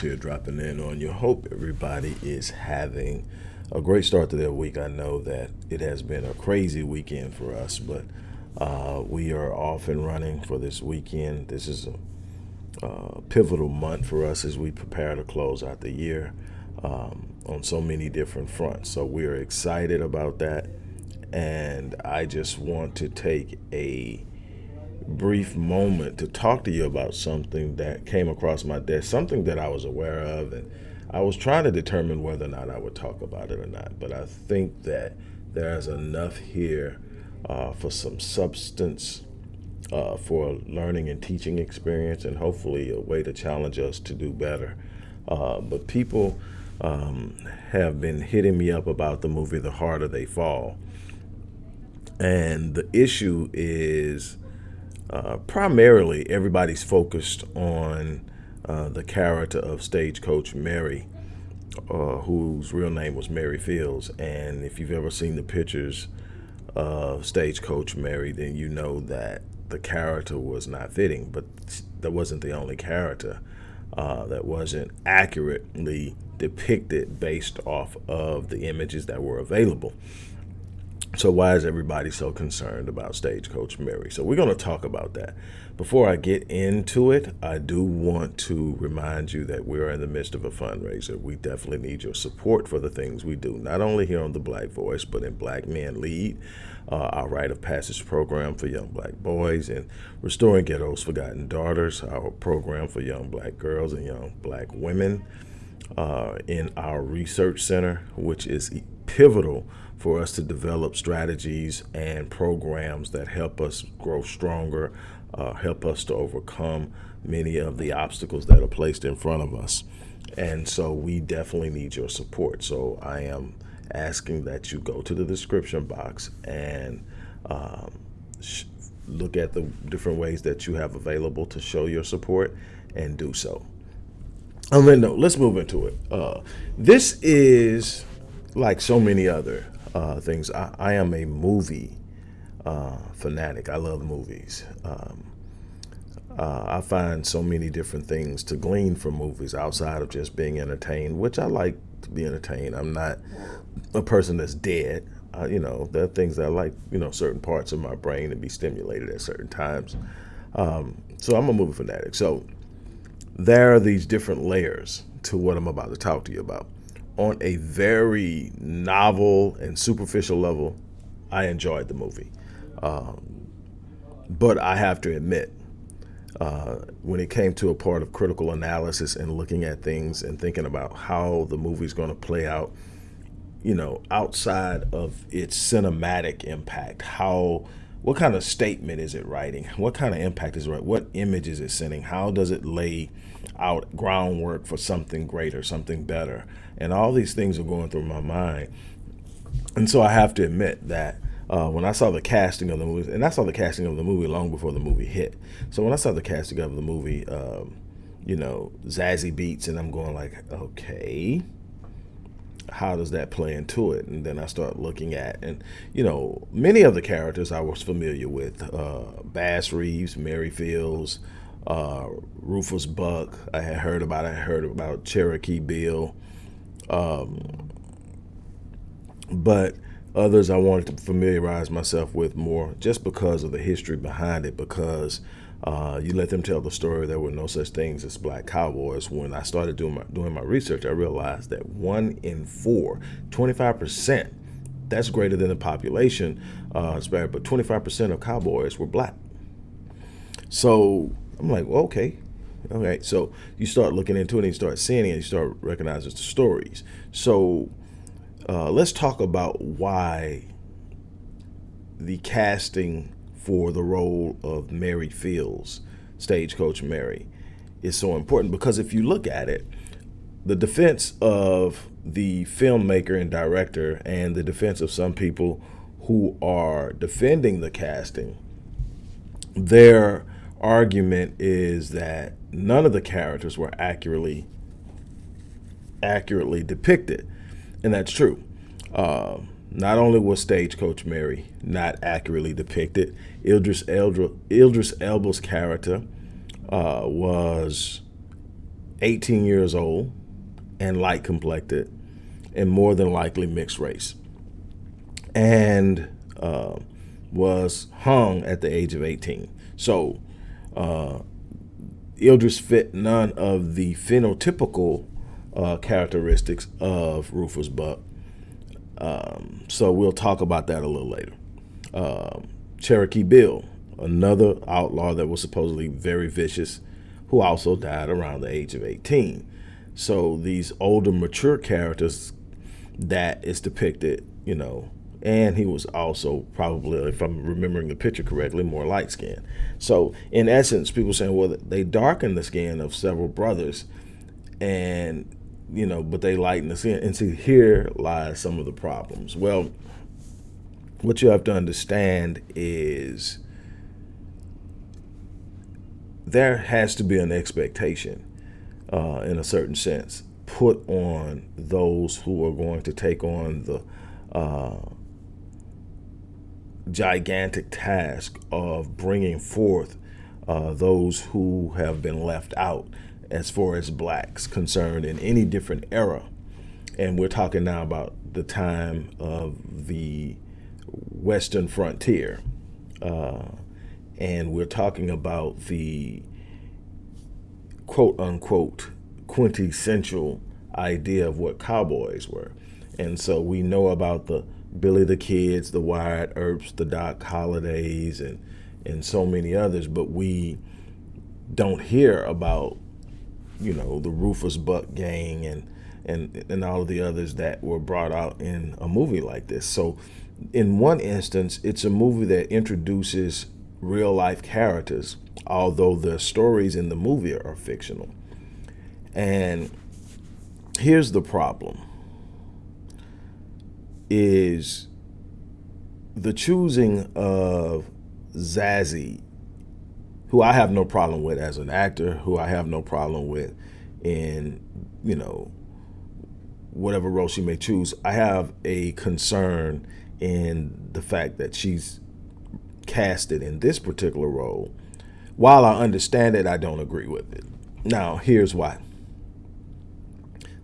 Here, dropping in on you. Hope everybody is having a great start to their week. I know that it has been a crazy weekend for us, but uh, we are off and running for this weekend. This is a uh, pivotal month for us as we prepare to close out the year um, on so many different fronts. So we are excited about that. And I just want to take a brief moment to talk to you about something that came across my desk, something that I was aware of, and I was trying to determine whether or not I would talk about it or not. But I think that there's enough here uh, for some substance, uh, for a learning and teaching experience, and hopefully a way to challenge us to do better. Uh, but people um, have been hitting me up about the movie The Harder They Fall. And the issue is uh, primarily everybody's focused on uh, the character of stagecoach Mary, uh, whose real name was Mary Fields. And if you've ever seen the pictures of stagecoach Mary, then you know that the character was not fitting, but that wasn't the only character uh, that wasn't accurately depicted based off of the images that were available. So why is everybody so concerned about Stagecoach Mary? So we're going to talk about that. Before I get into it, I do want to remind you that we're in the midst of a fundraiser. We definitely need your support for the things we do, not only here on The Black Voice, but in Black Men Lead, uh, our rite of passage program for young black boys, and Restoring Ghetto's Forgotten Daughters, our program for young black girls and young black women, uh, in our research center, which is pivotal for us to develop strategies and programs that help us grow stronger, uh, help us to overcome many of the obstacles that are placed in front of us. And so we definitely need your support. So I am asking that you go to the description box and um, look at the different ways that you have available to show your support and do so. And then, no, let's move into it. Uh, this is like so many other uh, things. I, I, am a movie uh, fanatic. I love movies. Um, uh, I find so many different things to glean from movies outside of just being entertained, which I like to be entertained. I'm not a person that's dead. You know, there are things that I like, you know, certain parts of my brain to be stimulated at certain times. Um, so I'm a movie fanatic. So there are these different layers to what I'm about to talk to you about on a very novel and superficial level, I enjoyed the movie. Um, but I have to admit, uh, when it came to a part of critical analysis and looking at things and thinking about how the movie's going to play out, you know, outside of its cinematic impact, how what kind of statement is it writing? What kind of impact is it? What image is it sending? How does it lay out groundwork for something greater, something better? And all these things are going through my mind. And so I have to admit that uh, when I saw the casting of the movie, and I saw the casting of the movie long before the movie hit. So when I saw the casting of the movie, um, you know, Zazie Beetz, and I'm going like, okay, how does that play into it? And then I start looking at, and you know, many of the characters I was familiar with: uh, Bass Reeves, Mary Fields, uh, Rufus Buck. I had heard about. I heard about Cherokee Bill, um, but others I wanted to familiarize myself with more, just because of the history behind it, because uh, you let them tell the story. There were no such things as black cowboys. When I started doing my, doing my research, I realized that one in four, 25%, that's greater than the population, uh, but 25% of cowboys were black. So I'm like, well, okay. Okay, so you start looking into it and you start seeing it and you start recognizing the stories. So uh, let's talk about why the casting for the role of Mary Fields, Stagecoach Mary, is so important because if you look at it, the defense of the filmmaker and director and the defense of some people who are defending the casting, their argument is that none of the characters were accurately accurately depicted, and that's true. Um, not only was Stagecoach Mary not accurately depicted, Idris, Eldra, Idris Elba's character uh, was 18 years old and light complected and more than likely mixed race and uh, was hung at the age of 18. So uh, fit none of the phenotypical uh, characteristics of Rufus Buck. Um, so we'll talk about that a little later. Um, Cherokee Bill, another outlaw that was supposedly very vicious, who also died around the age of 18. So these older, mature characters that is depicted, you know, and he was also probably, if I'm remembering the picture correctly, more light skinned. So in essence, people saying, well, they darkened the skin of several brothers, and you know, but they lighten the skin. And see, here lies some of the problems. Well, what you have to understand is there has to be an expectation, uh, in a certain sense, put on those who are going to take on the uh, gigantic task of bringing forth uh, those who have been left out as far as blacks concerned in any different era. And we're talking now about the time of the Western frontier. Uh, and we're talking about the quote unquote quintessential idea of what cowboys were. And so we know about the Billy the Kids, the Wyatt Earps, the Doc Hollidays, and and so many others, but we don't hear about you know the Rufus Buck gang and and and all of the others that were brought out in a movie like this. So in one instance, it's a movie that introduces real life characters, although the stories in the movie are fictional. And here's the problem is the choosing of Zazie, who I have no problem with as an actor, who I have no problem with in, you know, whatever role she may choose. I have a concern in the fact that she's casted in this particular role. While I understand it, I don't agree with it. Now, here's why.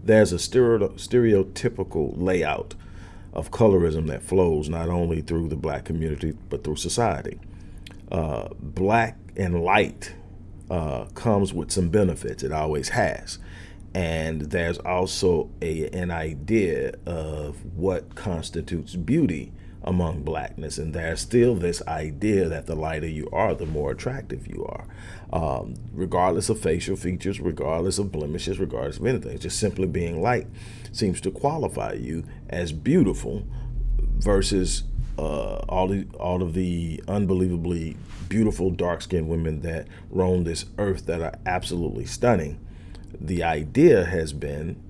There's a stereotypical layout of colorism that flows not only through the black community, but through society. Uh, black and light uh, comes with some benefits. It always has. And there's also a, an idea of what constitutes beauty among blackness. And there's still this idea that the lighter you are, the more attractive you are, um, regardless of facial features, regardless of blemishes, regardless of anything. Just simply being light seems to qualify you as beautiful versus uh, all, the, all of the unbelievably beautiful dark-skinned women that roam this earth that are absolutely stunning. The idea has been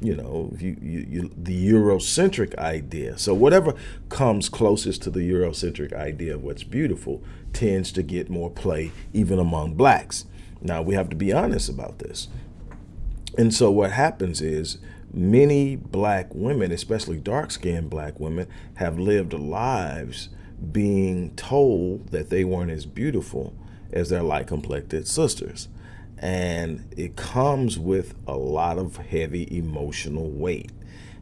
you know, you, you, you, the Eurocentric idea. So whatever comes closest to the Eurocentric idea of what's beautiful tends to get more play even among blacks. Now we have to be honest about this. And so what happens is many black women, especially dark-skinned black women, have lived lives being told that they weren't as beautiful as their light-complected sisters and it comes with a lot of heavy emotional weight.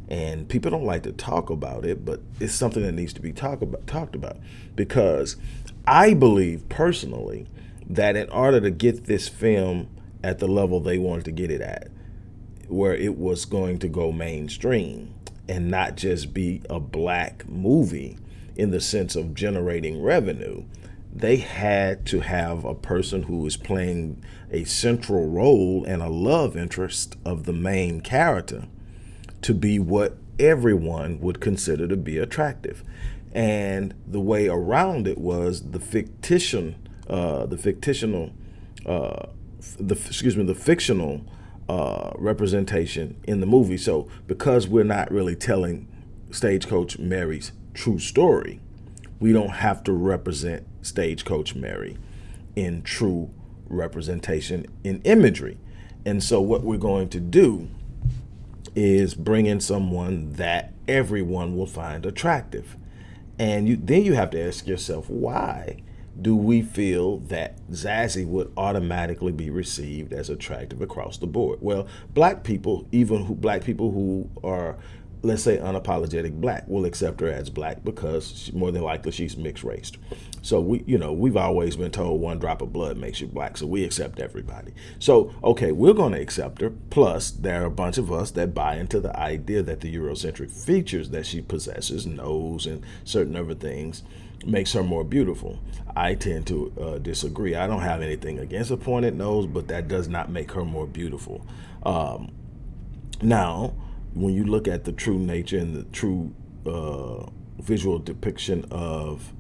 And people don't like to talk about it but it's something that needs to be about, talked about. Because I believe personally that in order to get this film at the level they wanted to get it at where it was going to go mainstream and not just be a black movie in the sense of generating revenue they had to have a person who was playing a central role and a love interest of the main character to be what everyone would consider to be attractive. And the way around it was the fictition, uh, the fictional, uh, the excuse me, the fictional uh, representation in the movie. So because we're not really telling Stagecoach Mary's true story, we don't have to represent Stagecoach Mary in true representation in imagery. And so what we're going to do is bring in someone that everyone will find attractive. And you, then you have to ask yourself, why do we feel that Zazie would automatically be received as attractive across the board? Well, black people, even who black people who are let's say unapologetic black will accept her as black because she, more than likely she's mixed race. So we, you know, we've always been told one drop of blood makes you black. So we accept everybody. So, okay, we're going to accept her. Plus, there are a bunch of us that buy into the idea that the Eurocentric features that she possesses, nose and certain other things, makes her more beautiful. I tend to uh, disagree. I don't have anything against a pointed nose, but that does not make her more beautiful. Um, now, when you look at the true nature and the true uh, visual depiction of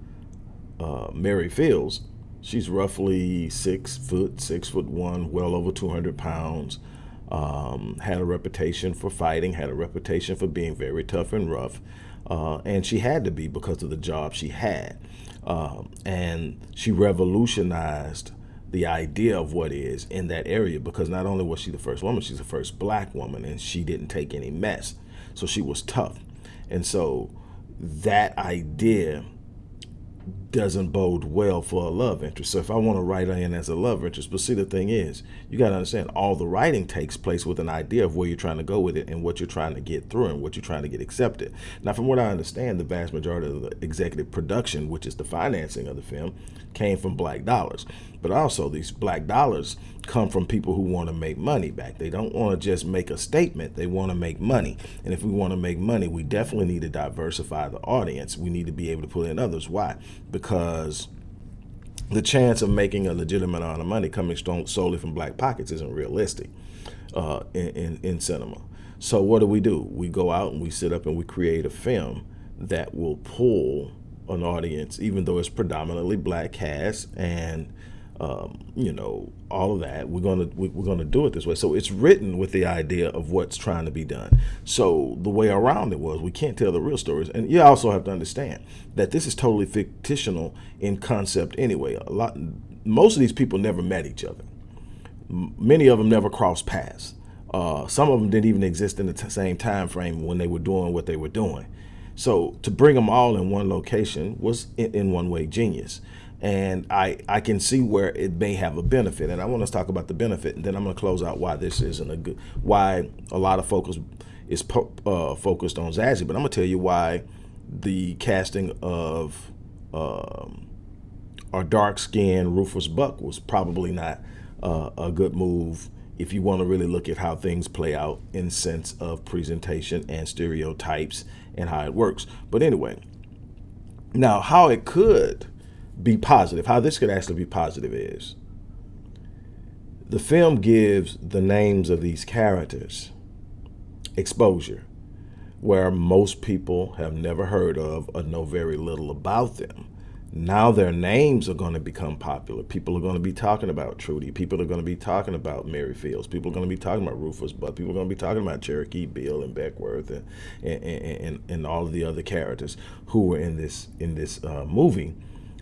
uh, Mary Fields, she's roughly six foot, six foot one, well over 200 pounds. Um, had a reputation for fighting, had a reputation for being very tough and rough, uh, and she had to be because of the job she had. Um, and she revolutionized the idea of what is in that area because not only was she the first woman, she's the first black woman and she didn't take any mess. So she was tough. And so that idea doesn't bode well for a love interest. So if I want to write in as a love interest, but see the thing is, you got to understand all the writing takes place with an idea of where you're trying to go with it and what you're trying to get through and what you're trying to get accepted. Now, from what I understand, the vast majority of the executive production, which is the financing of the film, came from black dollars. But also these black dollars come from people who want to make money back. They don't want to just make a statement. They want to make money. And if we want to make money, we definitely need to diversify the audience. We need to be able to pull in others. Why? Because the chance of making a legitimate amount of money coming solely from black pockets isn't realistic uh, in, in, in cinema. So what do we do? We go out and we sit up and we create a film that will pull an audience, even though it's predominantly black cast and um, you know, all of that. We're gonna we're gonna do it this way. So it's written with the idea of what's trying to be done. So the way around it was we can't tell the real stories, and you also have to understand that this is totally fictional in concept anyway. A lot, most of these people never met each other. Many of them never crossed paths. Uh, some of them didn't even exist in the same time frame when they were doing what they were doing. So to bring them all in one location was in, in one way genius and I, I can see where it may have a benefit. And I want to talk about the benefit, and then I'm going to close out why this isn't a good, why a lot of focus is uh, focused on Zazie. But I'm going to tell you why the casting of um, our dark-skinned Rufus Buck was probably not uh, a good move if you want to really look at how things play out in sense of presentation and stereotypes and how it works. But anyway, now how it could be positive, how this could actually be positive is the film gives the names of these characters exposure where most people have never heard of or know very little about them. Now their names are going to become popular. People are going to be talking about Trudy. People are going to be talking about Mary Fields. People are going to be talking about Rufus Buck. People are going to be talking about Cherokee Bill and Beckwourth and and, and, and all of the other characters who were in this in this uh, movie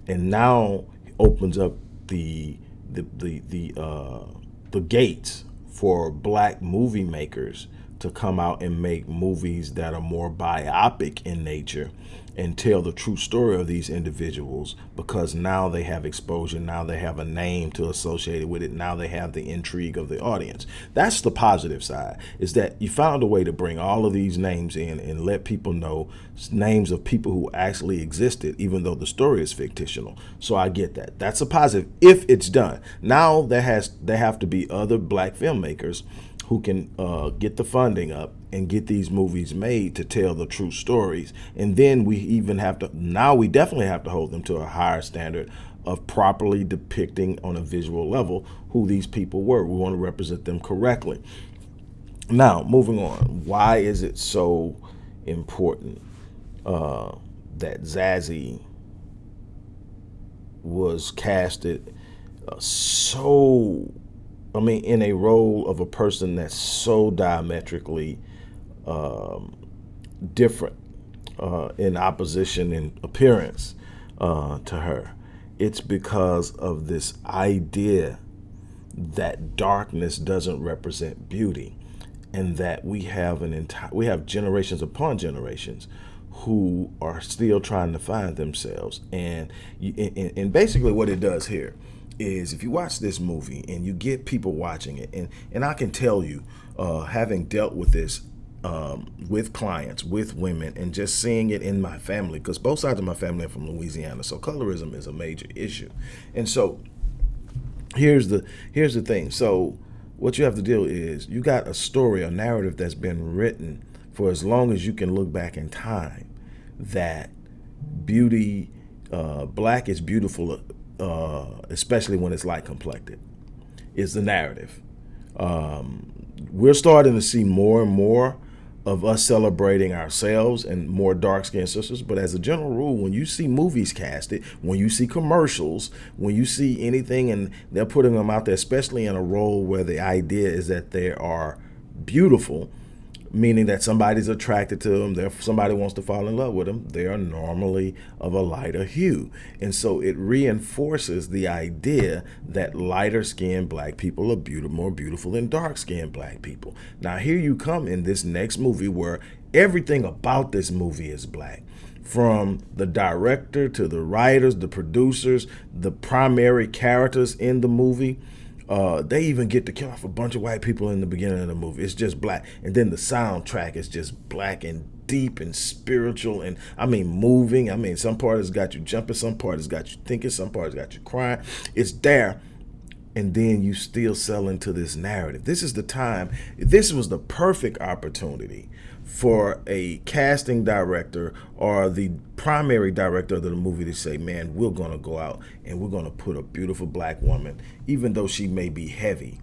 and now opens up the the the the uh, the gates for black movie makers to come out and make movies that are more biopic in nature and tell the true story of these individuals because now they have exposure, now they have a name to associate it with it, now they have the intrigue of the audience. That's the positive side, is that you found a way to bring all of these names in and let people know names of people who actually existed, even though the story is fictional. So I get that. That's a positive if it's done. Now there has there have to be other black filmmakers who can uh, get the funding up and get these movies made to tell the true stories. And then we even have to, now we definitely have to hold them to a higher standard of properly depicting on a visual level who these people were. We want to represent them correctly. Now, moving on, why is it so important uh, that Zazie was casted uh, so I mean, in a role of a person that's so diametrically um, different uh, in opposition in appearance uh, to her. It's because of this idea that darkness doesn't represent beauty and that we have an entire we have generations upon generations who are still trying to find themselves. And, you, and, and basically what it does here is if you watch this movie and you get people watching it, and, and I can tell you, uh, having dealt with this um, with clients, with women, and just seeing it in my family, because both sides of my family are from Louisiana, so colorism is a major issue. And so here's the here's the thing. So what you have to do is you got a story, a narrative that's been written for as long as you can look back in time that beauty, uh, black is beautiful, uh, especially when it's light complected, is the narrative. Um, we're starting to see more and more of us celebrating ourselves and more dark skinned sisters. But as a general rule, when you see movies casted, when you see commercials, when you see anything and they're putting them out there, especially in a role where the idea is that they are beautiful, meaning that somebody's attracted to them, there somebody wants to fall in love with them, they are normally of a lighter hue. And so it reinforces the idea that lighter skinned black people are beautiful, more beautiful than dark skinned black people. Now here you come in this next movie where everything about this movie is black from the director to the writers, the producers, the primary characters in the movie uh, they even get to kill off a bunch of white people in the beginning of the movie. It's just black. And then the soundtrack is just black and deep and spiritual and I mean moving. I mean, some part has got you jumping, some part has got you thinking, some part has got you crying. It's there. And then you still sell into this narrative. This is the time, this was the perfect opportunity for a casting director or the primary director of the movie to say, man, we're going to go out and we're going to put a beautiful black woman, even though she may be heavy,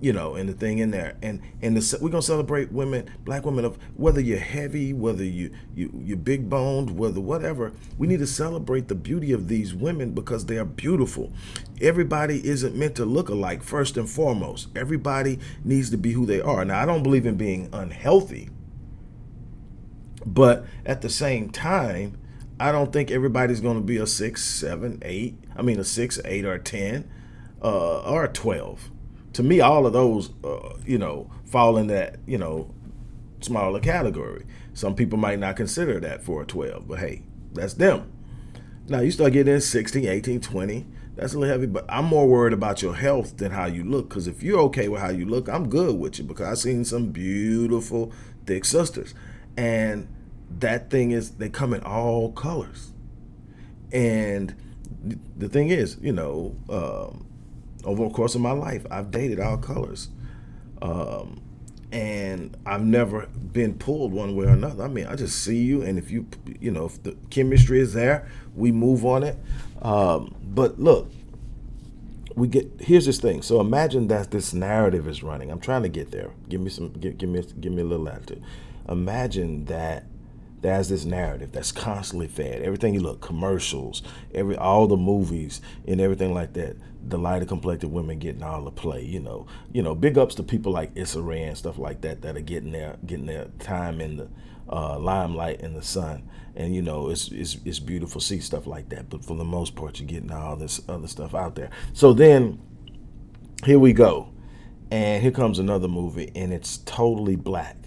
you know, and the thing in there. And and the, we're going to celebrate women, black women, of whether you're heavy, whether you, you, you're big boned, whether whatever. We need to celebrate the beauty of these women because they are beautiful. Everybody isn't meant to look alike, first and foremost. Everybody needs to be who they are. Now, I don't believe in being unhealthy but at the same time, I don't think everybody's going to be a six, seven, eight. I mean, a six, eight, or a 10, uh, or a 12. To me, all of those, uh, you know, fall in that, you know, smaller category. Some people might not consider that for a 12, but hey, that's them. Now, you start getting in 16, 18, 20. That's a little heavy, but I'm more worried about your health than how you look. Because if you're okay with how you look, I'm good with you because I've seen some beautiful, thick sisters. And that thing is they come in all colors. And the thing is you know um, over the course of my life i've dated all colors. Um, and i've never been pulled one way or another. I mean i just see you and if you you know if the chemistry is there we move on it. Um, but look we get here's this thing. So imagine that this narrative is running. I'm trying to get there. Give me some give, give me give me a little attitude imagine that there's this narrative that's constantly fed. Everything you look, commercials, every all the movies and everything like that. The lighter complected women getting all the play. You know, you know, big ups to people like Issa Rae and stuff like that that are getting their getting their time in the uh, limelight in the sun. And you know, it's it's it's beautiful see stuff like that. But for the most part, you're getting all this other stuff out there. So then, here we go, and here comes another movie, and it's totally black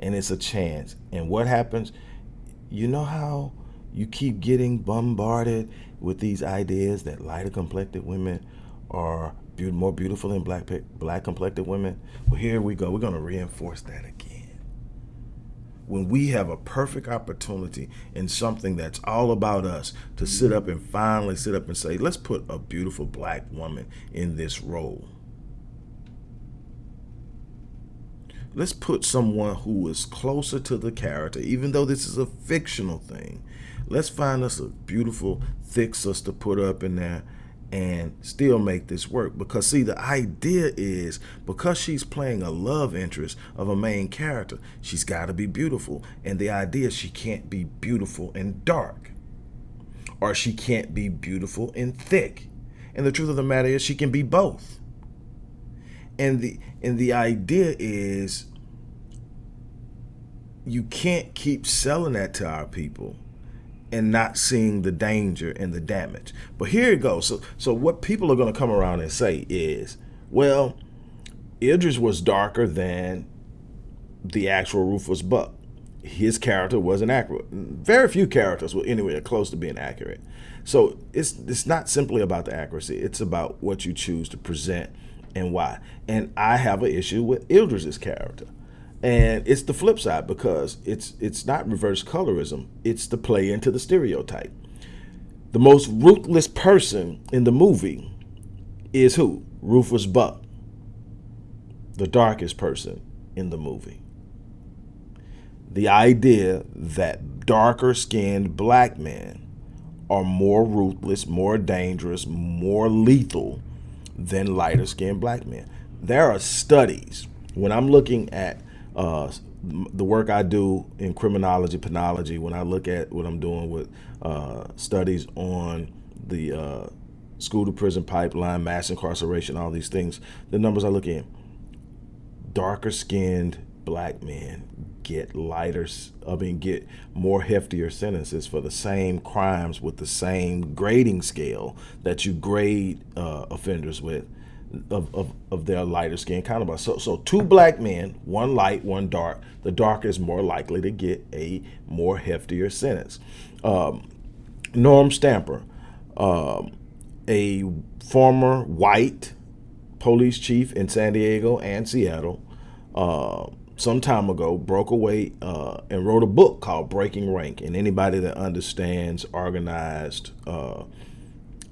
and it's a chance. And what happens? You know how you keep getting bombarded with these ideas that lighter complected women are be more beautiful than black black complected women? Well, here we go. We're going to reinforce that again. When we have a perfect opportunity in something that's all about us to sit up and finally sit up and say, let's put a beautiful black woman in this role let's put someone who is closer to the character, even though this is a fictional thing. Let's find us a beautiful, thick sister put up in there and still make this work. Because see, the idea is because she's playing a love interest of a main character, she's got to be beautiful. And the idea she can't be beautiful and dark. Or she can't be beautiful and thick. And the truth of the matter is she can be both. And the and the idea is you can't keep selling that to our people and not seeing the danger and the damage. But here it goes. So so what people are going to come around and say is, well, Idris was darker than the actual Rufus Buck. his character wasn't accurate. Very few characters were anywhere close to being accurate. So it's it's not simply about the accuracy. It's about what you choose to present and why. And I have an issue with Idris's character. And it's the flip side because it's it's not reverse colorism. It's the play into the stereotype. The most ruthless person in the movie is who? Rufus Buck. The darkest person in the movie. The idea that darker skinned black men are more ruthless, more dangerous, more lethal than lighter skinned black men. There are studies when I'm looking at uh, the work I do in criminology, penology, when I look at what I'm doing with uh, studies on the uh, school to prison pipeline, mass incarceration, all these things, the numbers I look in, darker skinned black men get lighter, I mean, get more heftier sentences for the same crimes with the same grading scale that you grade uh, offenders with of, of, of their lighter skin counterparts. So, so two black men, one light, one dark. The darker is more likely to get a more heftier sentence. Um, Norm Stamper, um, a former white police chief in San Diego and Seattle, uh, some time ago broke away uh, and wrote a book called Breaking Rank. And anybody that understands organized uh,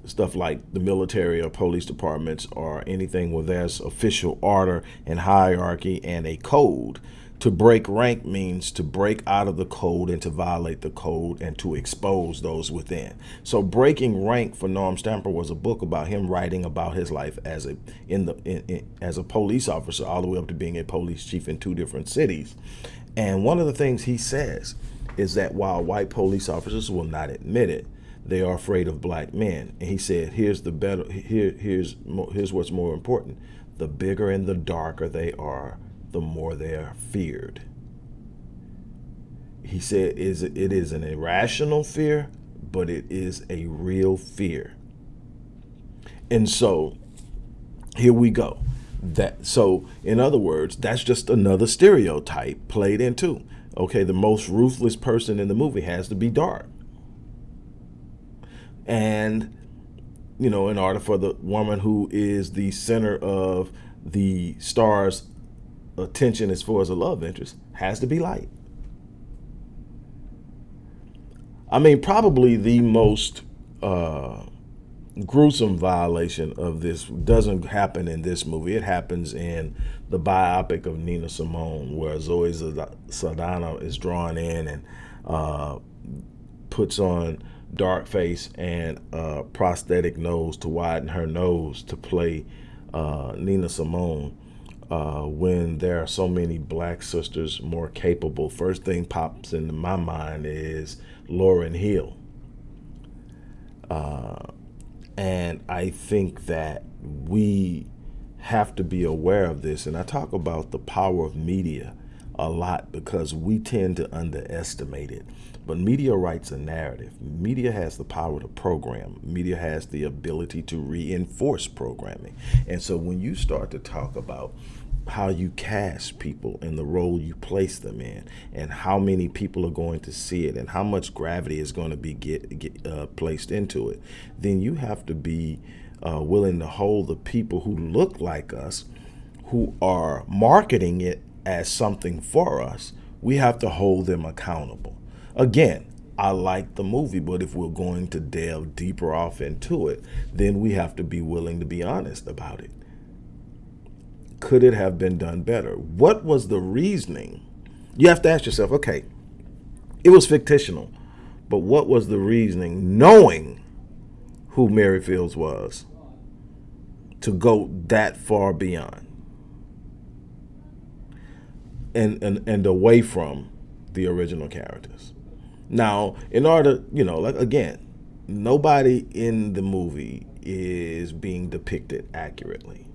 stuff like the military or police departments or anything where there's official order and hierarchy and a code. To break rank means to break out of the code and to violate the code and to expose those within. So breaking rank for Norm Stamper was a book about him writing about his life as a in the in, in, as a police officer all the way up to being a police chief in two different cities. And one of the things he says is that while white police officers will not admit it, they are afraid of black men. And he said, here's the better, here, here's, here's what's more important. The bigger and the darker they are, the more they are feared. He said, is it is an irrational fear, but it is a real fear. And so here we go. That so in other words, that's just another stereotype played into. Okay, the most ruthless person in the movie has to be dark. And, you know, in order for the woman who is the center of the star's attention as far as a love interest has to be light. I mean, probably the most uh, gruesome violation of this doesn't happen in this movie. It happens in the biopic of Nina Simone, where Zoe Saldana is drawn in and uh, puts on dark face and prosthetic nose to widen her nose to play uh, Nina Simone uh, when there are so many black sisters more capable. First thing pops into my mind is Lauryn Hill. Uh, and I think that we have to be aware of this. And I talk about the power of media a lot because we tend to underestimate it. But media writes a narrative. Media has the power to program. Media has the ability to reinforce programming. And so when you start to talk about how you cast people and the role you place them in and how many people are going to see it and how much gravity is going to be get, get uh, placed into it, then you have to be uh, willing to hold the people who look like us, who are marketing it as something for us, we have to hold them accountable. Again, I like the movie, but if we're going to delve deeper off into it, then we have to be willing to be honest about it. Could it have been done better? What was the reasoning? You have to ask yourself, okay, it was fictional, but what was the reasoning, knowing who Mary Fields was, to go that far beyond and, and, and away from the original characters? Now, in order, you know, like again, nobody in the movie is being depicted accurately.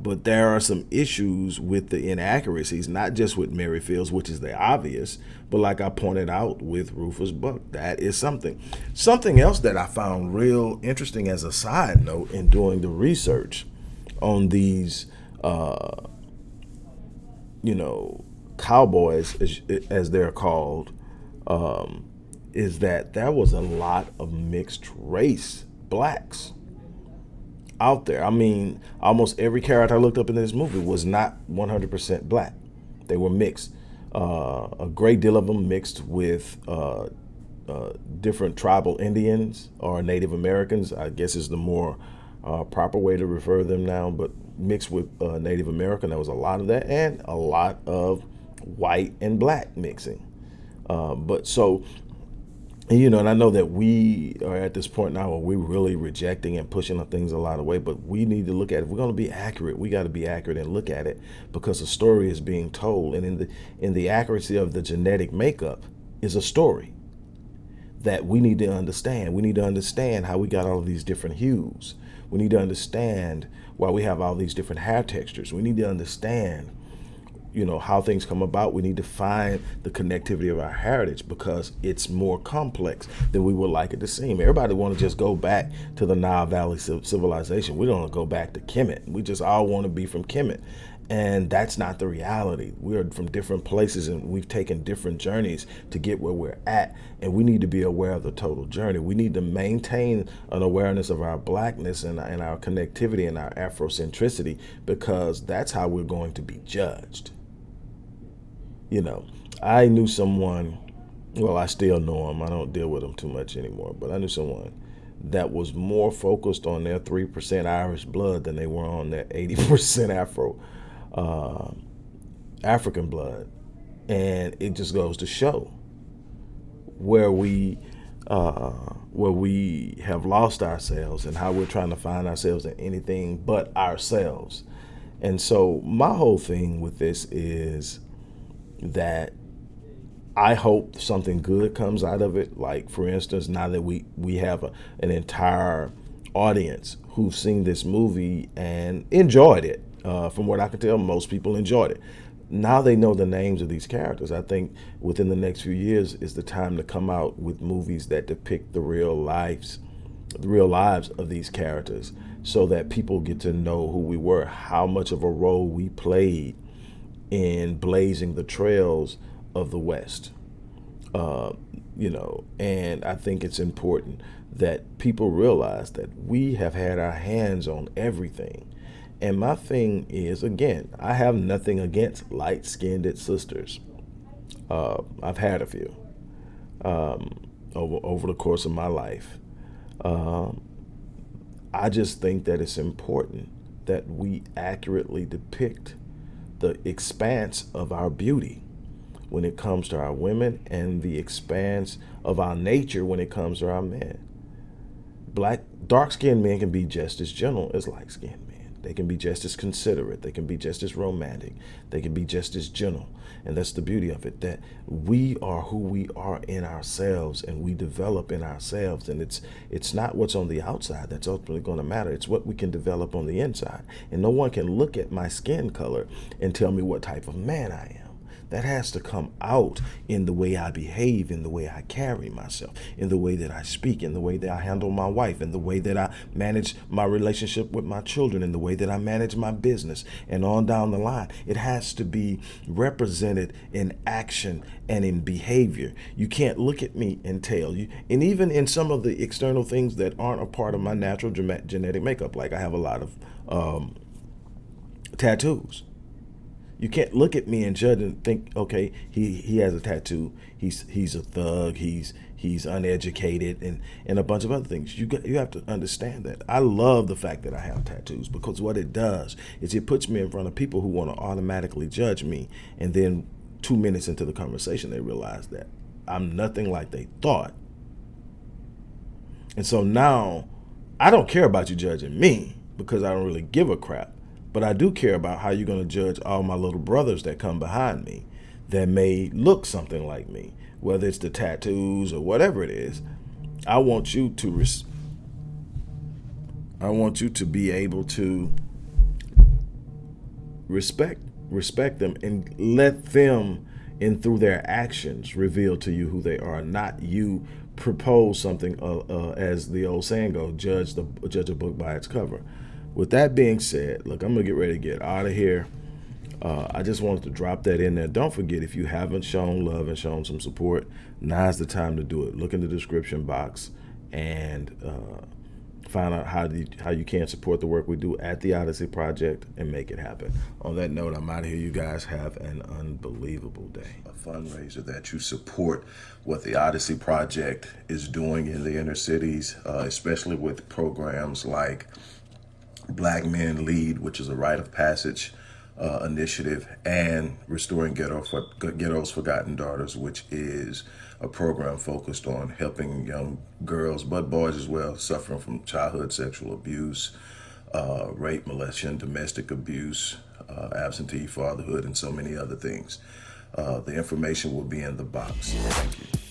But there are some issues with the inaccuracies, not just with Mary Fields, which is the obvious, but like I pointed out with Rufus Buck, that is something. Something else that I found real interesting as a side note in doing the research on these, uh, you know, cowboys, as, as they're called, um, is that there was a lot of mixed race blacks out there. I mean, almost every character I looked up in this movie was not 100% black. They were mixed. Uh, a great deal of them mixed with uh, uh, different tribal Indians or Native Americans, I guess is the more uh, proper way to refer them now, but mixed with uh, Native American. There was a lot of that and a lot of white and black mixing. Uh, but so you know, and I know that we are at this point now where we're really rejecting and pushing things a lot of way, but we need to look at it. If we're going to be accurate, we got to be accurate and look at it because the story is being told. And in the in the accuracy of the genetic makeup is a story that we need to understand. We need to understand how we got all of these different hues. We need to understand why we have all these different hair textures. We need to understand you know how things come about we need to find the connectivity of our heritage because it's more complex than we would like it to seem. Everybody want to just go back to the nile valley civilization. We don't want to go back to kemet. We just all want to be from kemet. And that's not the reality. We are from different places and we've taken different journeys to get where we're at. And we need to be aware of the total journey. We need to maintain an awareness of our blackness and, and our connectivity and our afrocentricity because that's how we're going to be judged you know, I knew someone, well, I still know him. I don't deal with him too much anymore, but I knew someone that was more focused on their 3% Irish blood than they were on their 80% Afro, uh, African blood. And it just goes to show where we, uh, where we have lost ourselves and how we're trying to find ourselves in anything but ourselves. And so my whole thing with this is that I hope something good comes out of it. Like for instance, now that we we have a, an entire audience who've seen this movie and enjoyed it. Uh, from what I can tell, most people enjoyed it. Now they know the names of these characters. I think within the next few years is the time to come out with movies that depict the real lives, the real lives of these characters, so that people get to know who we were, how much of a role we played in blazing the trails of the West. Uh, you know, and I think it's important that people realize that we have had our hands on everything. And my thing is, again, I have nothing against light skinned sisters. Uh, I've had a few um, over, over the course of my life. Um, I just think that it's important that we accurately depict the expanse of our beauty when it comes to our women and the expanse of our nature when it comes to our men. Black, dark-skinned men can be just as gentle as light-skinned they can be just as considerate. They can be just as romantic. They can be just as gentle. And that's the beauty of it, that we are who we are in ourselves and we develop in ourselves. And it's it's not what's on the outside that's ultimately going to matter. It's what we can develop on the inside. And no one can look at my skin color and tell me what type of man I am. That has to come out in the way I behave, in the way I carry myself, in the way that I speak, in the way that I handle my wife, in the way that I manage my relationship with my children, in the way that I manage my business, and on down the line. It has to be represented in action and in behavior. You can't look at me and tell you, and even in some of the external things that aren't a part of my natural genetic makeup, like I have a lot of um, tattoos. You can't look at me and judge and think, okay, he, he has a tattoo. He's he's a thug. He's he's uneducated and and a bunch of other things. You got, you have to understand that. I love the fact that I have tattoos because what it does is it puts me in front of people who want to automatically judge me, and then two minutes into the conversation they realize that I'm nothing like they thought. And so now I don't care about you judging me because I don't really give a crap. But I do care about how you're going to judge all my little brothers that come behind me that may look something like me, whether it's the tattoos or whatever it is. I want you to res I want you to be able to respect respect them and let them and through their actions reveal to you who they are, not you propose something uh, uh, as the old saying goes, judge the judge a book by its cover with that being said, look, I'm gonna get ready to get out of here. uh, I just wanted to drop that in there. Don't forget, if you haven't shown love and shown some support, now's the time to do it. Look in the description box and uh, find out how, you, how you can support the work we do at the Odyssey Project and make it happen. On that note, I'm out of here. You guys have an unbelievable day. A fundraiser that you support what the Odyssey Project is doing in the inner cities, uh, especially with programs like Black Men Lead, which is a rite of passage uh, initiative, and Restoring Ghetto for, Ghetto's Forgotten Daughters, which is a program focused on helping young girls, but boys as well, suffering from childhood sexual abuse, uh, rape, molestation, domestic abuse, uh, absentee fatherhood, and so many other things. Uh, the information will be in the box. Thank you.